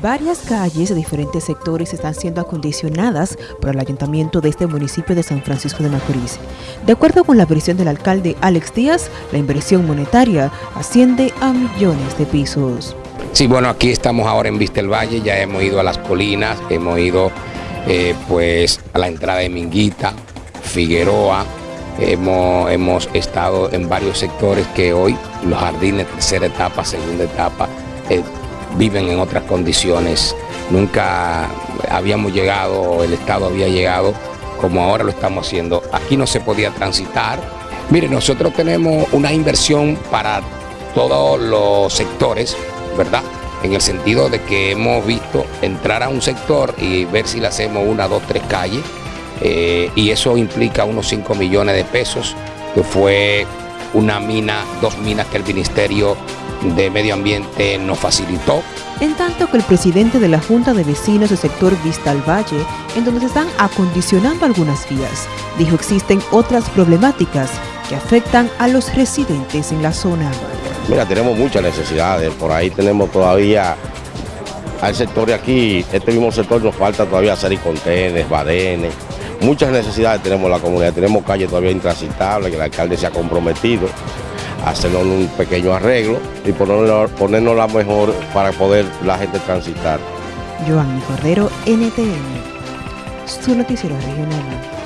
Varias calles de diferentes sectores están siendo acondicionadas por el ayuntamiento de este municipio de San Francisco de Macorís. De acuerdo con la versión del alcalde Alex Díaz, la inversión monetaria asciende a millones de pesos. Sí, bueno, aquí estamos ahora en Vista el Valle, ya hemos ido a las colinas, hemos ido eh, pues a la entrada de Minguita, Figueroa, hemos, hemos estado en varios sectores que hoy los jardines, tercera etapa, segunda etapa, eh, viven en otras condiciones. Nunca habíamos llegado, el Estado había llegado como ahora lo estamos haciendo. Aquí no se podía transitar. Mire, nosotros tenemos una inversión para todos los sectores, ¿verdad? En el sentido de que hemos visto entrar a un sector y ver si le hacemos una, dos, tres calles, eh, y eso implica unos 5 millones de pesos, que fue una mina, dos minas que el Ministerio de Medio Ambiente nos facilitó. En tanto que el presidente de la Junta de Vecinos del sector Vista al Valle, en donde se están acondicionando algunas vías, dijo existen otras problemáticas que afectan a los residentes en la zona. Mira, tenemos muchas necesidades, por ahí tenemos todavía al sector de aquí, este mismo sector nos falta todavía hacer contenes, badenes, muchas necesidades tenemos en la comunidad, tenemos calles todavía intransitables que el alcalde se ha comprometido hacernos un pequeño arreglo y ponernos, la mejor para poder la gente transitar. Joanny Cordero, NTN, su noticiero regional.